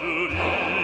Marjorie.